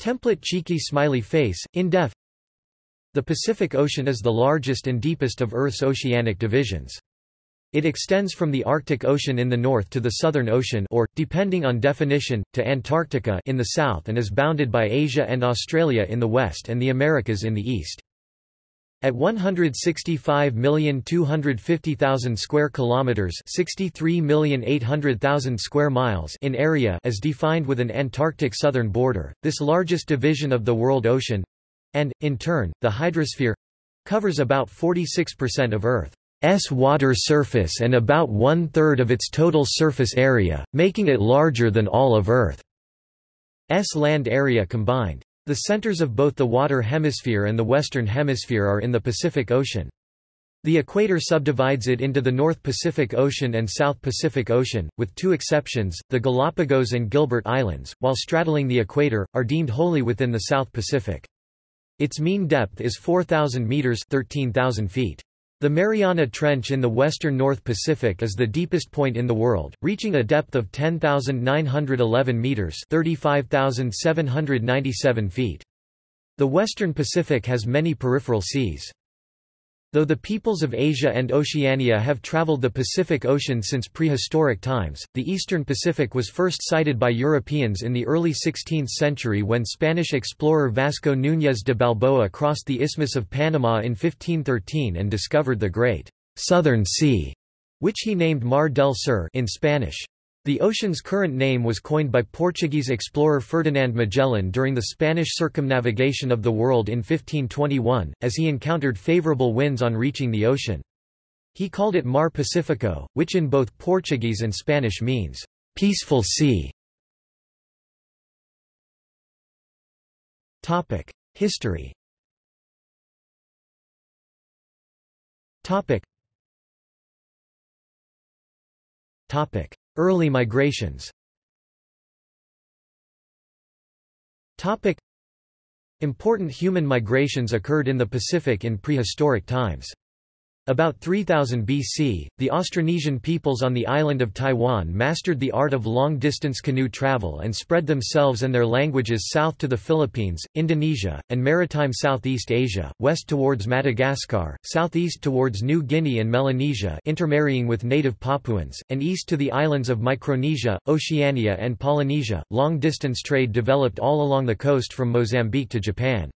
Template cheeky smiley face, in def The Pacific Ocean is the largest and deepest of Earth's oceanic divisions. It extends from the Arctic Ocean in the north to the Southern Ocean or, depending on definition, to Antarctica in the south and is bounded by Asia and Australia in the west and the Americas in the east. At 165,250,000 square kilometers, 63,800,000 square miles in area as defined with an Antarctic southern border, this largest division of the world ocean and in turn, the hydrosphere covers about 46% of Earth's water surface and about one-third of its total surface area, making it larger than all of Earth's land area combined. The centers of both the Water Hemisphere and the Western Hemisphere are in the Pacific Ocean. The equator subdivides it into the North Pacific Ocean and South Pacific Ocean, with two exceptions, the Galapagos and Gilbert Islands, while straddling the equator, are deemed wholly within the South Pacific. Its mean depth is 4,000 meters 13,000 feet. The Mariana Trench in the western North Pacific is the deepest point in the world, reaching a depth of 10,911 meters (35,797 feet). The western Pacific has many peripheral seas. Though the peoples of Asia and Oceania have traveled the Pacific Ocean since prehistoric times, the eastern Pacific was first sighted by Europeans in the early 16th century when Spanish explorer Vasco Núñez de Balboa crossed the Isthmus of Panama in 1513 and discovered the Great Southern Sea, which he named Mar del Sur in Spanish. The ocean's current name was coined by Portuguese explorer Ferdinand Magellan during the Spanish circumnavigation of the world in 1521, as he encountered favorable winds on reaching the ocean. He called it Mar Pacifico, which in both Portuguese and Spanish means, "...peaceful sea". History Early migrations Important human migrations occurred in the Pacific in prehistoric times. About 3000 BC, the Austronesian peoples on the island of Taiwan mastered the art of long-distance canoe travel and spread themselves and their languages south to the Philippines, Indonesia, and maritime Southeast Asia, west towards Madagascar, southeast towards New Guinea and Melanesia intermarrying with native Papuans, and east to the islands of Micronesia, Oceania and Polynesia. Long-distance trade developed all along the coast from Mozambique to Japan.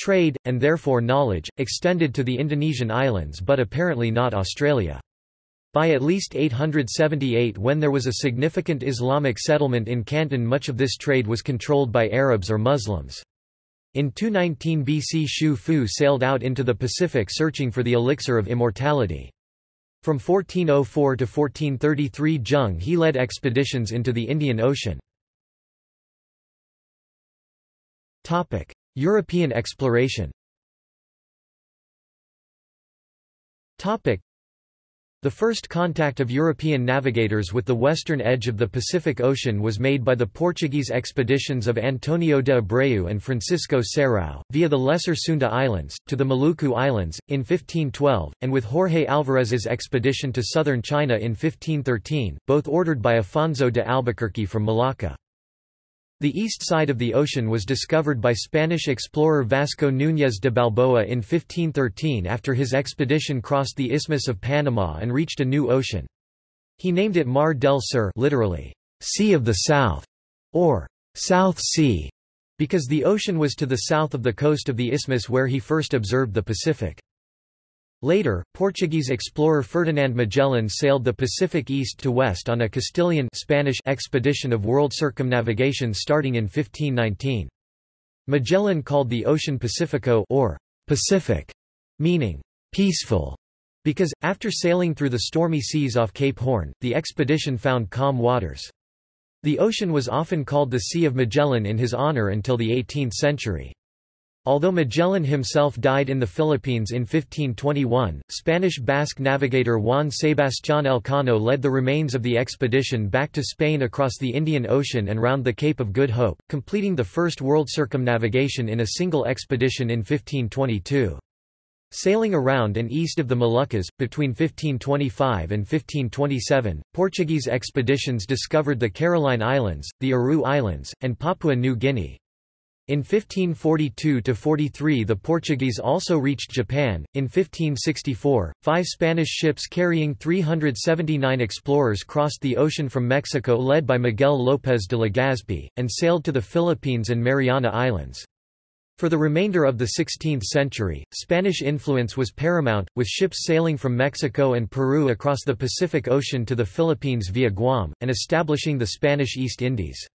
Trade, and therefore knowledge, extended to the Indonesian islands but apparently not Australia. By at least 878 when there was a significant Islamic settlement in Canton much of this trade was controlled by Arabs or Muslims. In 219 BC Xu Fu sailed out into the Pacific searching for the elixir of immortality. From 1404 to 1433 Zheng he led expeditions into the Indian Ocean. European exploration the first contact of European navigators with the western edge of the Pacific Ocean was made by the Portuguese expeditions of Antonio de Abreu and Francisco Serrao, via the Lesser Sunda Islands, to the Maluku Islands, in 1512, and with Jorge Alvarez's expedition to southern China in 1513, both ordered by Afonso de Albuquerque from Malacca. The east side of the ocean was discovered by Spanish explorer Vasco Núñez de Balboa in 1513 after his expedition crossed the Isthmus of Panama and reached a new ocean. He named it Mar del Sur literally, Sea of the South, or South Sea, because the ocean was to the south of the coast of the isthmus where he first observed the Pacific. Later, Portuguese explorer Ferdinand Magellan sailed the Pacific east to west on a Castilian Spanish expedition of world circumnavigation starting in 1519. Magellan called the ocean Pacifico or Pacific, meaning peaceful, because, after sailing through the stormy seas off Cape Horn, the expedition found calm waters. The ocean was often called the Sea of Magellan in his honor until the 18th century. Although Magellan himself died in the Philippines in 1521, Spanish Basque navigator Juan Sebastián Elcano led the remains of the expedition back to Spain across the Indian Ocean and round the Cape of Good Hope, completing the first world circumnavigation in a single expedition in 1522. Sailing around and east of the Moluccas, between 1525 and 1527, Portuguese expeditions discovered the Caroline Islands, the Aru Islands, and Papua New Guinea. In 1542–43 the Portuguese also reached Japan. In 1564, five Spanish ships carrying 379 explorers crossed the ocean from Mexico led by Miguel López de Legazpi, and sailed to the Philippines and Mariana Islands. For the remainder of the 16th century, Spanish influence was paramount, with ships sailing from Mexico and Peru across the Pacific Ocean to the Philippines via Guam, and establishing the Spanish East Indies.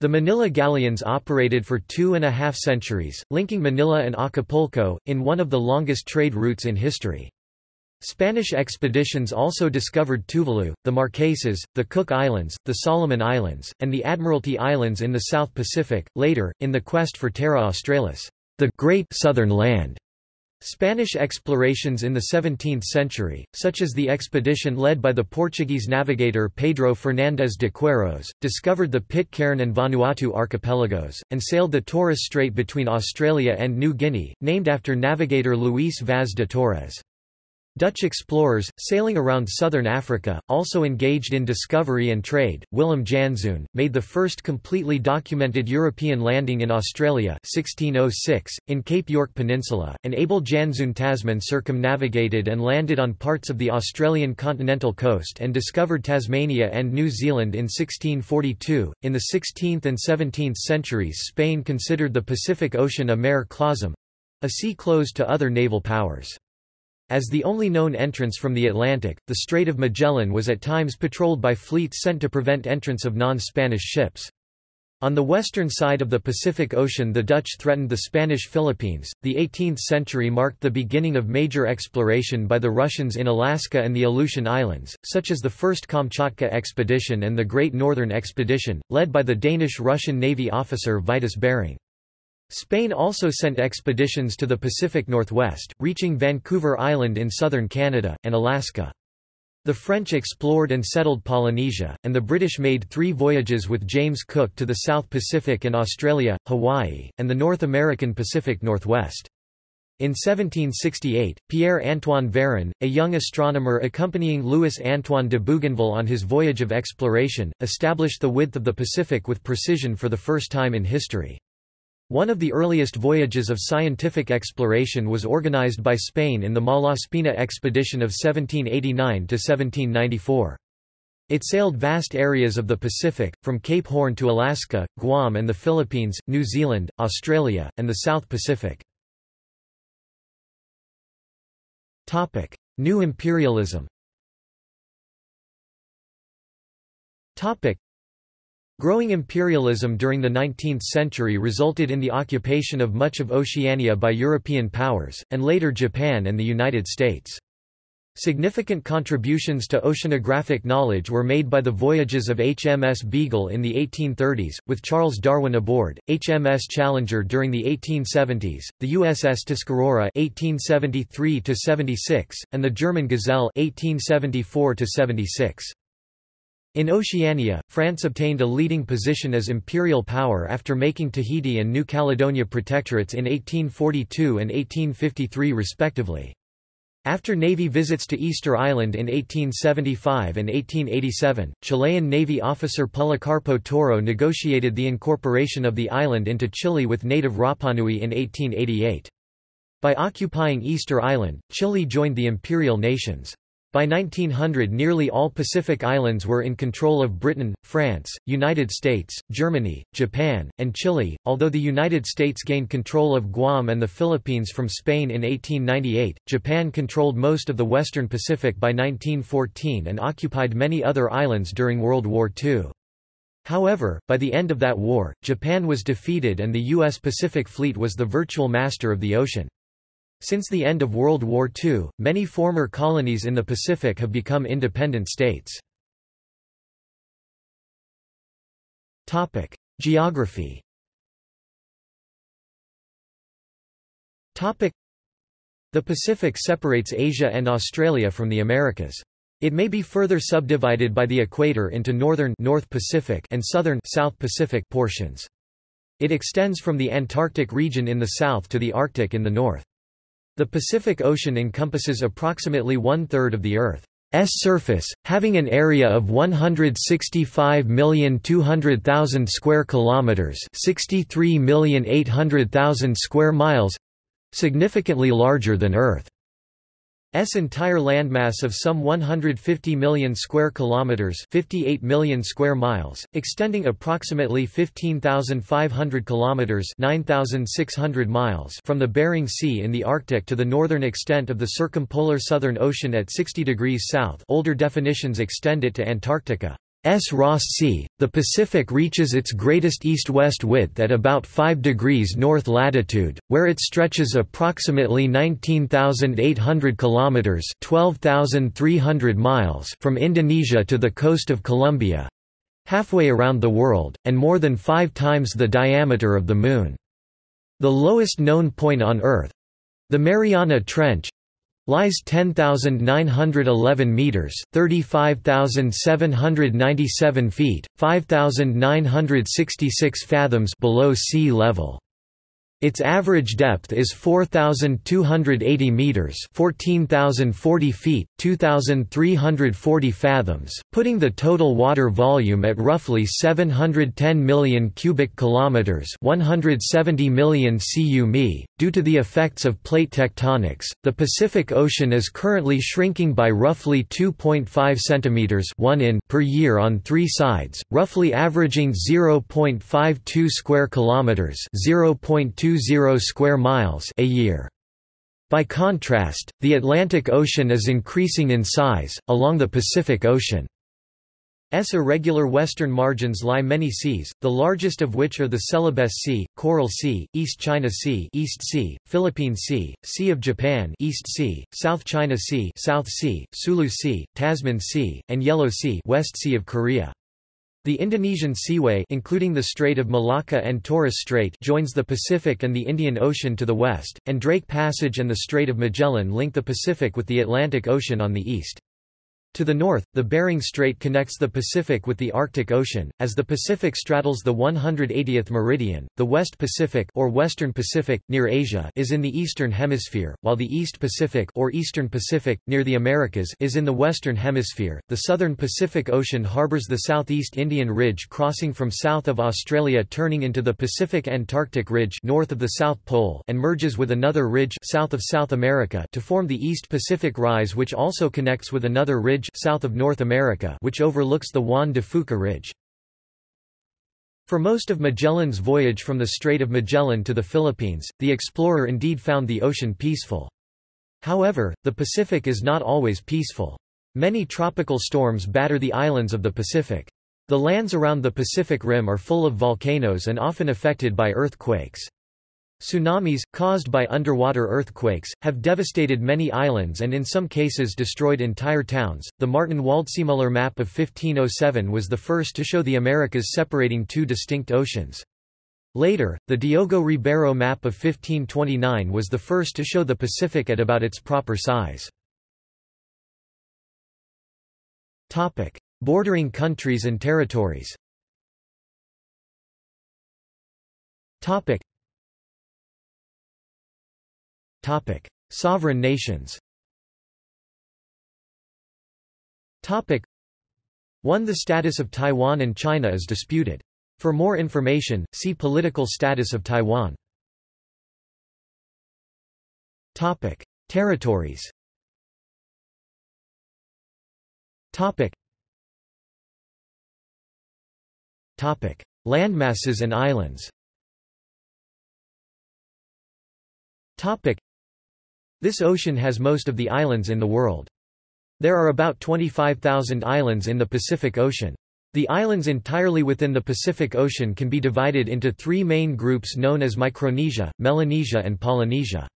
The Manila galleons operated for two and a half centuries, linking Manila and Acapulco, in one of the longest trade routes in history. Spanish expeditions also discovered Tuvalu, the Marquesas, the Cook Islands, the Solomon Islands, and the Admiralty Islands in the South Pacific, later, in the quest for Terra Australis, the Great Southern Land. Spanish explorations in the 17th century, such as the expedition led by the Portuguese navigator Pedro Fernandes de Queiroz, discovered the Pitcairn and Vanuatu archipelagos, and sailed the Torres Strait between Australia and New Guinea, named after navigator Luis Vaz de Torres. Dutch explorers, sailing around southern Africa, also engaged in discovery and trade. Willem Janszoon, made the first completely documented European landing in Australia 1606, in Cape York Peninsula, and Abel Janszoon Tasman circumnavigated and landed on parts of the Australian continental coast and discovered Tasmania and New Zealand in 1642. In the 16th and 17th centuries Spain considered the Pacific Ocean a mare clausum, a sea closed to other naval powers. As the only known entrance from the Atlantic, the Strait of Magellan was at times patrolled by fleets sent to prevent entrance of non-Spanish ships. On the western side of the Pacific Ocean the Dutch threatened the Spanish Philippines. The 18th century marked the beginning of major exploration by the Russians in Alaska and the Aleutian Islands, such as the First Kamchatka Expedition and the Great Northern Expedition, led by the Danish-Russian Navy officer Vitus Bering. Spain also sent expeditions to the Pacific Northwest, reaching Vancouver Island in southern Canada, and Alaska. The French explored and settled Polynesia, and the British made three voyages with James Cook to the South Pacific and Australia, Hawaii, and the North American Pacific Northwest. In 1768, Pierre-Antoine Véron, a young astronomer accompanying Louis-Antoine de Bougainville on his voyage of exploration, established the width of the Pacific with precision for the first time in history. One of the earliest voyages of scientific exploration was organized by Spain in the Malaspina expedition of 1789–1794. It sailed vast areas of the Pacific, from Cape Horn to Alaska, Guam and the Philippines, New Zealand, Australia, and the South Pacific. New imperialism Growing imperialism during the 19th century resulted in the occupation of much of Oceania by European powers, and later Japan and the United States. Significant contributions to oceanographic knowledge were made by the voyages of HMS Beagle in the 1830s, with Charles Darwin aboard, HMS Challenger during the 1870s, the USS Tuscarora 1873 and the German Gazelle 1874 -76. In Oceania, France obtained a leading position as imperial power after making Tahiti and New Caledonia protectorates in 1842 and 1853 respectively. After Navy visits to Easter Island in 1875 and 1887, Chilean Navy officer Policarpo Toro negotiated the incorporation of the island into Chile with native Rapanui in 1888. By occupying Easter Island, Chile joined the imperial nations. By 1900 nearly all Pacific islands were in control of Britain, France, United States, Germany, Japan, and Chile, although the United States gained control of Guam and the Philippines from Spain in 1898, Japan controlled most of the western Pacific by 1914 and occupied many other islands during World War II. However, by the end of that war, Japan was defeated and the U.S. Pacific Fleet was the virtual master of the ocean. Since the end of World War II, many former colonies in the Pacific have become independent states. Geography The Pacific separates Asia and Australia from the Americas. It may be further subdivided by the equator into northern North Pacific and southern South Pacific portions. It extends from the Antarctic region in the south to the Arctic in the north. The Pacific Ocean encompasses approximately one-third of the Earth. surface, having an area of 165,200,000 square kilometers, 63,800,000 square miles, significantly larger than Earth. S entire landmass of some 150 million square kilometers, 58 million square miles, extending approximately 15,500 kilometers, 9,600 miles from the Bering Sea in the Arctic to the northern extent of the circumpolar Southern Ocean at 60 degrees south. Older definitions extend it to Antarctica. S. Ross Sea, the Pacific reaches its greatest east-west width at about 5 degrees north latitude, where it stretches approximately 19,800 kilometers (12,300 miles) from Indonesia to the coast of Colombia, halfway around the world, and more than 5 times the diameter of the Moon. The lowest known point on Earth, the Mariana Trench, lies 10,911 meters, 35,797 feet, 5,966 fathoms below sea level. Its average depth is 4,280 meters (14,040 feet, 2,340 fathoms), putting the total water volume at roughly 710 million cubic kilometers (170 million cu Due to the effects of plate tectonics, the Pacific Ocean is currently shrinking by roughly 2.5 centimeters (1 in) per year on three sides, roughly averaging 0.52 square kilometers (0.2 square miles a year. By contrast, the Atlantic Ocean is increasing in size, along the Pacific Ocean. S irregular western margins lie many seas, the largest of which are the Celebes Sea, Coral Sea, East China Sea, East sea, Philippine Sea, Sea of Japan, East Sea, South China Sea, South sea, Sulu Sea, Tasman Sea, and Yellow Sea, West Sea of Korea. The Indonesian Seaway including the Strait of Malacca and Torres Strait joins the Pacific and the Indian Ocean to the west, and Drake Passage and the Strait of Magellan link the Pacific with the Atlantic Ocean on the east. To the north, the Bering Strait connects the Pacific with the Arctic Ocean. As the Pacific straddles the 180th meridian, the West Pacific or Western Pacific near Asia is in the eastern hemisphere, while the East Pacific or Eastern Pacific near the Americas is in the western hemisphere. The southern Pacific Ocean harbors the southeast Indian Ridge crossing from south of Australia turning into the Pacific Antarctic Ridge north of the South Pole and merges with another ridge south of South America to form the East Pacific Rise which also connects with another ridge Ridge south of North America which overlooks the Juan de Fuca Ridge. For most of Magellan's voyage from the Strait of Magellan to the Philippines, the explorer indeed found the ocean peaceful. However, the Pacific is not always peaceful. Many tropical storms batter the islands of the Pacific. The lands around the Pacific Rim are full of volcanoes and often affected by earthquakes. Tsunamis, caused by underwater earthquakes, have devastated many islands and in some cases destroyed entire towns. The Martin Waldseemüller map of 1507 was the first to show the Americas separating two distinct oceans. Later, the Diogo Ribeiro map of 1529 was the first to show the Pacific at about its proper size. Topic: Bordering countries and territories. Topic: Topic: Sovereign nations. Topic: 1. The status of Taiwan and China is disputed. For more information, see Political status of Taiwan. Topic: Territories. Topic: Topic: Landmasses and islands. Topic: this ocean has most of the islands in the world. There are about 25,000 islands in the Pacific Ocean. The islands entirely within the Pacific Ocean can be divided into three main groups known as Micronesia, Melanesia and Polynesia.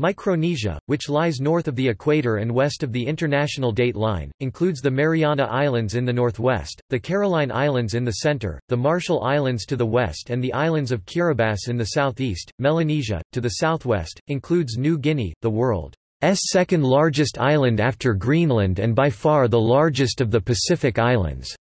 Micronesia, which lies north of the equator and west of the International Date Line, includes the Mariana Islands in the northwest, the Caroline Islands in the center, the Marshall Islands to the west and the islands of Kiribati in the southeast. Melanesia, to the southwest, includes New Guinea, the world's second largest island after Greenland and by far the largest of the Pacific Islands.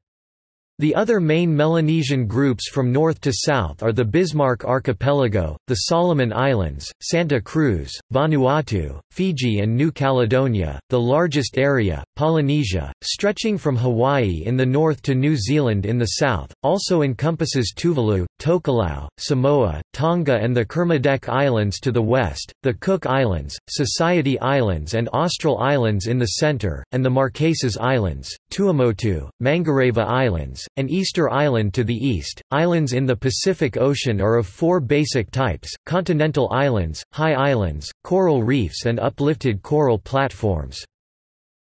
The other main Melanesian groups from north to south are the Bismarck Archipelago, the Solomon Islands, Santa Cruz, Vanuatu, Fiji and New Caledonia, the largest area, Polynesia, stretching from Hawaii in the north to New Zealand in the south, also encompasses Tuvalu, Tokelau, Samoa, Tonga and the Kermadec Islands to the west, the Cook Islands, Society Islands and Austral Islands in the center, and the Marquesas Islands, Tuamotu, Mangareva Islands, and Easter Island to the east. Islands in the Pacific Ocean are of four basic types continental islands, high islands, coral reefs, and uplifted coral platforms.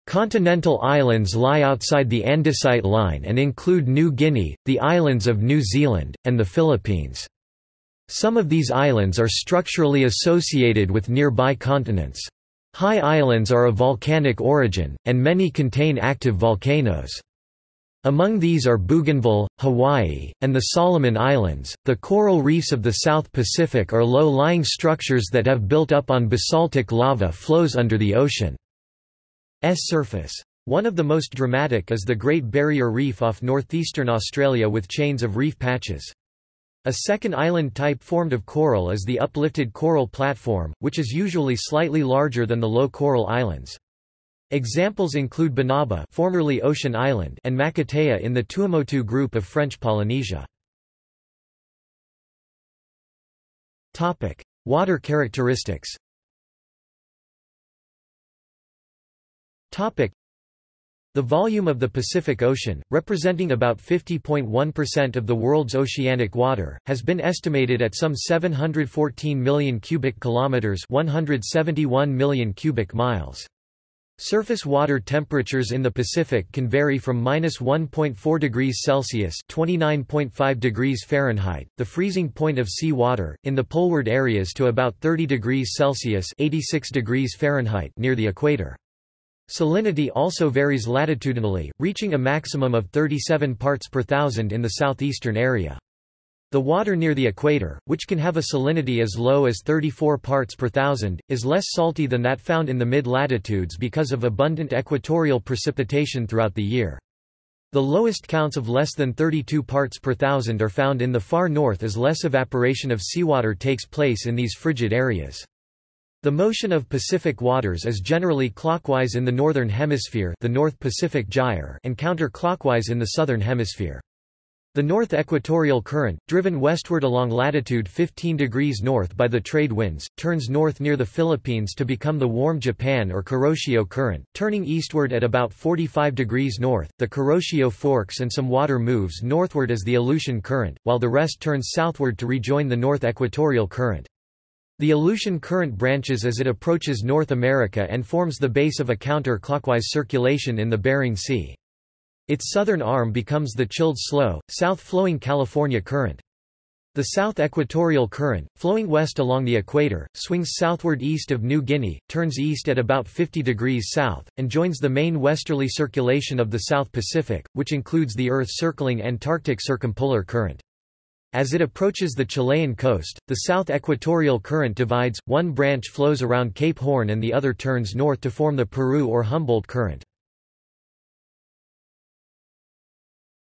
Continental islands lie outside the andesite line and include New Guinea, the islands of New Zealand, and the Philippines. Some of these islands are structurally associated with nearby continents. High islands are of volcanic origin, and many contain active volcanoes. Among these are Bougainville, Hawaii, and the Solomon Islands. The coral reefs of the South Pacific are low lying structures that have built up on basaltic lava flows under the ocean's surface. One of the most dramatic is the Great Barrier Reef off northeastern Australia with chains of reef patches. A second island type formed of coral is the uplifted coral platform, which is usually slightly larger than the low coral islands. Examples include Banaba formerly Ocean Island and Makatea in the Tuamotu group of French Polynesia. Water characteristics the volume of the Pacific Ocean, representing about 50.1% of the world's oceanic water, has been estimated at some 714 million cubic kilometers, 171 million cubic miles. Surface water temperatures in the Pacific can vary from minus 1.4 degrees Celsius (29.5 degrees Fahrenheit), the freezing point of sea water, in the poleward areas to about 30 degrees Celsius (86 degrees Fahrenheit) near the equator. Salinity also varies latitudinally, reaching a maximum of 37 parts per thousand in the southeastern area. The water near the equator, which can have a salinity as low as 34 parts per thousand, is less salty than that found in the mid-latitudes because of abundant equatorial precipitation throughout the year. The lowest counts of less than 32 parts per thousand are found in the far north as less evaporation of seawater takes place in these frigid areas. The motion of Pacific waters is generally clockwise in the northern hemisphere the North Pacific Gyre and counterclockwise in the southern hemisphere. The North Equatorial Current, driven westward along latitude 15 degrees north by the trade winds, turns north near the Philippines to become the warm Japan or Kuroshio Current, turning eastward at about 45 degrees north. The Kuroshio forks and some water moves northward as the Aleutian Current, while the rest turns southward to rejoin the North Equatorial Current. The Aleutian Current branches as it approaches North America and forms the base of a counter-clockwise circulation in the Bering Sea. Its southern arm becomes the chilled slow, south-flowing California Current. The South Equatorial Current, flowing west along the equator, swings southward east of New Guinea, turns east at about 50 degrees south, and joins the main westerly circulation of the South Pacific, which includes the Earth-circling Antarctic Circumpolar Current. As it approaches the Chilean coast, the South Equatorial Current divides, one branch flows around Cape Horn and the other turns north to form the Peru or Humboldt Current.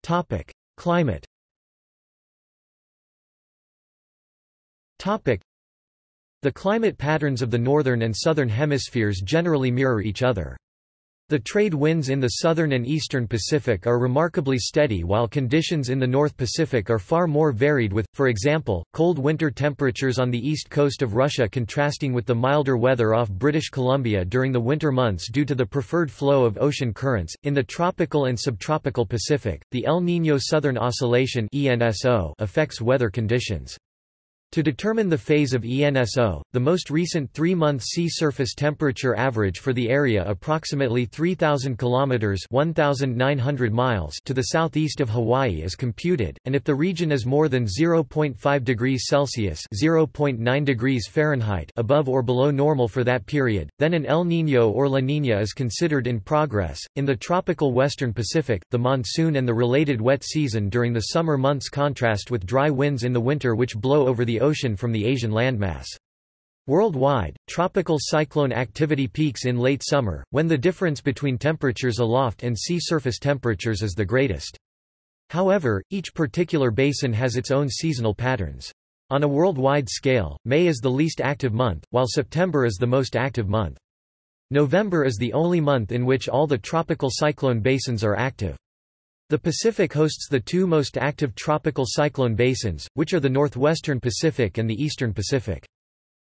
Topic: Climate. Topic: The climate patterns of the northern and southern hemispheres generally mirror each other. The trade winds in the southern and eastern Pacific are remarkably steady while conditions in the North Pacific are far more varied with, for example, cold winter temperatures on the east coast of Russia contrasting with the milder weather off British Columbia during the winter months due to the preferred flow of ocean currents. In the tropical and subtropical Pacific, the El Niño Southern Oscillation affects weather conditions. To determine the phase of ENSO, the most recent three-month sea surface temperature average for the area approximately 3,000 km 1,900 miles to the southeast of Hawaii is computed, and if the region is more than 0.5 degrees Celsius (0.9 degrees Fahrenheit) above or below normal for that period, then an El Niño or La Niña is considered in progress. In the tropical western Pacific, the monsoon and the related wet season during the summer months contrast with dry winds in the winter which blow over the ocean from the Asian landmass. Worldwide, tropical cyclone activity peaks in late summer, when the difference between temperatures aloft and sea surface temperatures is the greatest. However, each particular basin has its own seasonal patterns. On a worldwide scale, May is the least active month, while September is the most active month. November is the only month in which all the tropical cyclone basins are active. The Pacific hosts the two most active tropical cyclone basins, which are the northwestern Pacific and the eastern Pacific.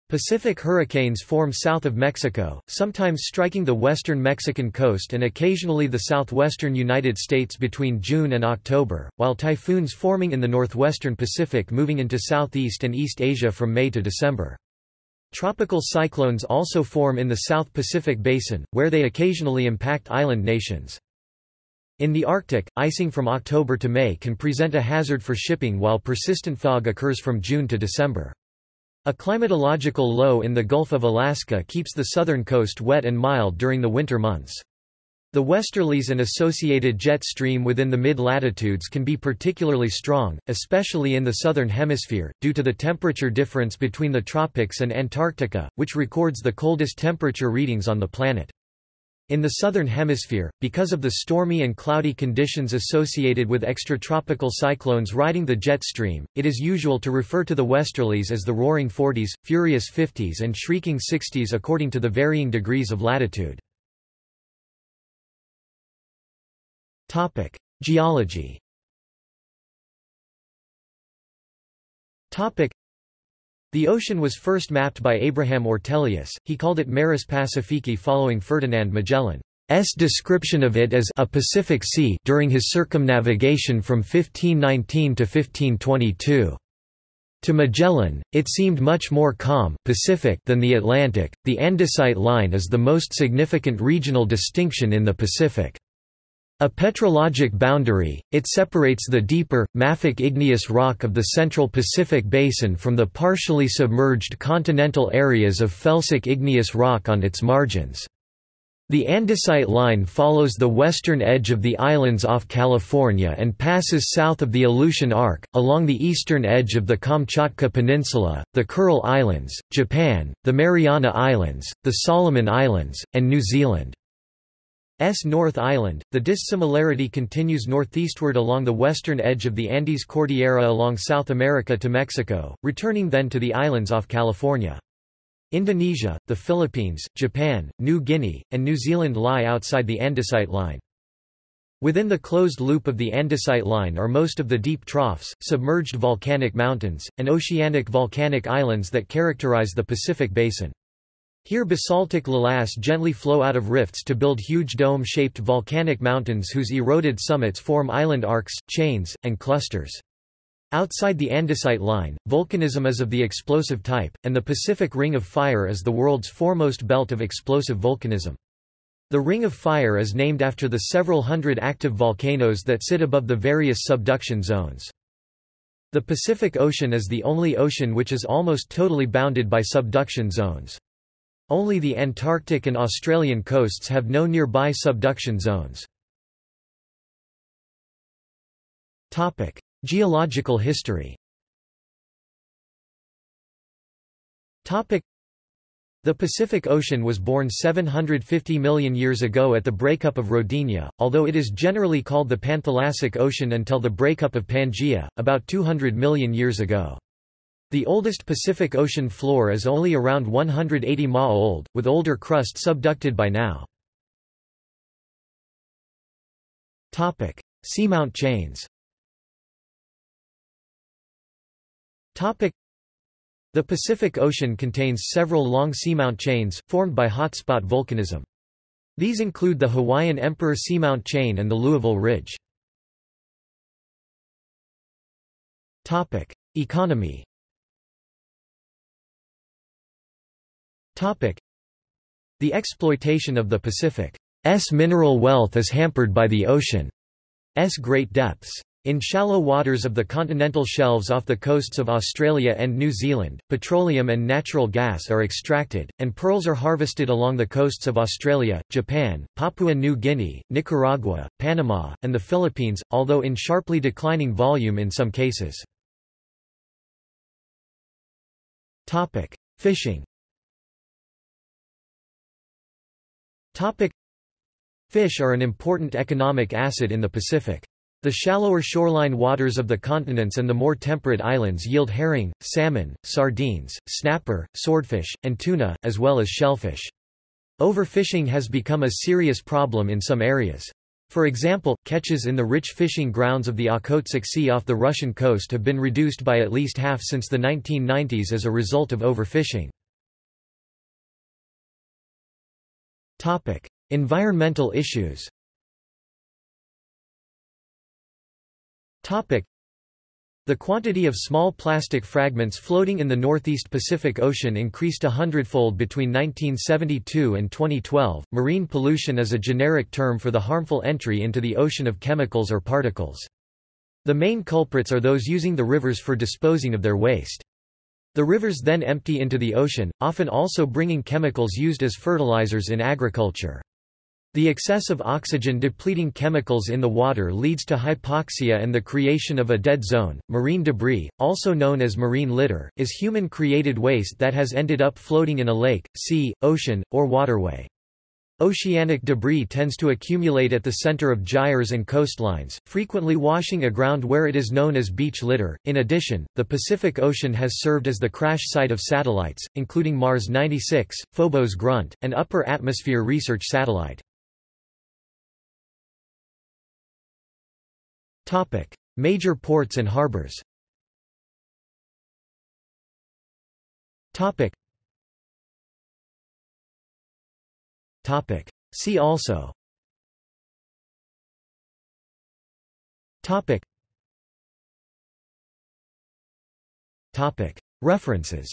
Pacific hurricanes form south of Mexico, sometimes striking the western Mexican coast and occasionally the southwestern United States between June and October, while typhoons forming in the northwestern Pacific moving into Southeast and East Asia from May to December. Tropical cyclones also form in the South Pacific Basin, where they occasionally impact island nations. In the Arctic, icing from October to May can present a hazard for shipping while persistent fog occurs from June to December. A climatological low in the Gulf of Alaska keeps the southern coast wet and mild during the winter months. The westerlies and associated jet stream within the mid-latitudes can be particularly strong, especially in the southern hemisphere, due to the temperature difference between the tropics and Antarctica, which records the coldest temperature readings on the planet. In the southern hemisphere, because of the stormy and cloudy conditions associated with extratropical cyclones riding the jet stream, it is usual to refer to the westerlies as the roaring 40s, furious 50s and shrieking 60s according to the varying degrees of latitude. Geology the ocean was first mapped by Abraham Ortelius, he called it Maris Pacifici following Ferdinand Magellan's description of it as a Pacific Sea during his circumnavigation from 1519 to 1522. To Magellan, it seemed much more calm Pacific than the Atlantic. The Andesite line is the most significant regional distinction in the Pacific. A petrologic boundary, it separates the deeper, mafic igneous rock of the Central Pacific Basin from the partially submerged continental areas of felsic igneous rock on its margins. The andesite line follows the western edge of the islands off California and passes south of the Aleutian Arc, along the eastern edge of the Kamchatka Peninsula, the Kuril Islands, Japan, the Mariana Islands, the Solomon Islands, and New Zealand. S North Island. The dissimilarity continues northeastward along the western edge of the Andes Cordillera along South America to Mexico, returning then to the islands off California. Indonesia, the Philippines, Japan, New Guinea, and New Zealand lie outside the andesite line. Within the closed loop of the andesite line are most of the deep troughs, submerged volcanic mountains, and oceanic volcanic islands that characterize the Pacific Basin. Here basaltic lavas gently flow out of rifts to build huge dome-shaped volcanic mountains whose eroded summits form island arcs, chains, and clusters. Outside the andesite line, volcanism is of the explosive type, and the Pacific Ring of Fire is the world's foremost belt of explosive volcanism. The Ring of Fire is named after the several hundred active volcanoes that sit above the various subduction zones. The Pacific Ocean is the only ocean which is almost totally bounded by subduction zones. Only the Antarctic and Australian coasts have no nearby subduction zones. Geological history the Pacific Ocean was born 750 million years ago at the breakup of Rodinia, although it is generally called the Panthalassic Ocean until the breakup of Pangaea, about 200 million years ago. The oldest Pacific Ocean floor is only around 180 ma old, with older crust subducted by now. Seamount chains The Pacific Ocean contains several long seamount chains, formed by hotspot volcanism. These include the Hawaiian Emperor Seamount Chain and the Louisville Ridge. Economy The exploitation of the Pacific's mineral wealth is hampered by the ocean's great depths. In shallow waters of the continental shelves off the coasts of Australia and New Zealand, petroleum and natural gas are extracted, and pearls are harvested along the coasts of Australia, Japan, Papua New Guinea, Nicaragua, Panama, and the Philippines, although in sharply declining volume in some cases. Fishing Topic Fish are an important economic asset in the Pacific. The shallower shoreline waters of the continents and the more temperate islands yield herring, salmon, sardines, snapper, swordfish, and tuna, as well as shellfish. Overfishing has become a serious problem in some areas. For example, catches in the rich fishing grounds of the Okhotsk Sea off the Russian coast have been reduced by at least half since the 1990s as a result of overfishing. Environmental issues Topic: the quantity of small plastic fragments floating in the northeast Pacific Ocean increased a hundredfold between 1972 and 2012. Marine pollution is a generic term for the harmful entry into the ocean of chemicals or particles. The main culprits are those using the rivers for disposing of their waste. The rivers then empty into the ocean, often also bringing chemicals used as fertilizers in agriculture. The excess of oxygen-depleting chemicals in the water leads to hypoxia and the creation of a dead zone. Marine debris, also known as marine litter, is human-created waste that has ended up floating in a lake, sea, ocean, or waterway. Oceanic debris tends to accumulate at the center of gyres and coastlines, frequently washing aground where it is known as beach litter. In addition, the Pacific Ocean has served as the crash site of satellites, including Mars 96, Phobos Grunt, and Upper Atmosphere Research Satellite. Topic: Major ports and harbors. Topic. Topic. See also. Topic. Topic. References.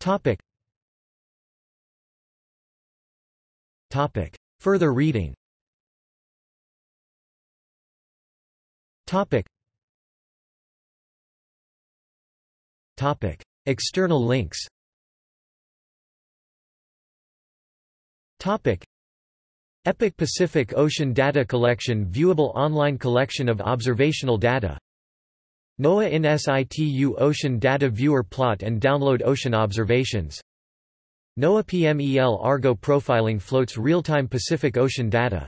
Topic. Topic. Further reading Topic. Topic. External links Topic. EPIC Pacific Ocean Data Collection Viewable online collection of observational data. NOAA in situ Ocean Data Viewer Plot and download ocean observations. NOAA PMEL Argo Profiling floats real-time Pacific Ocean data.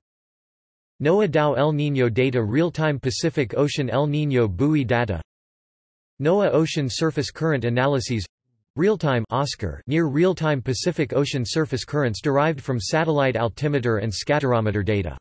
NOAA TAO El Niño Data Real-Time Pacific Ocean El Niño Buoy Data. NOAA Ocean Surface Current Analyses Real-time Oscar near real-time Pacific Ocean surface currents derived from satellite altimeter and scatterometer data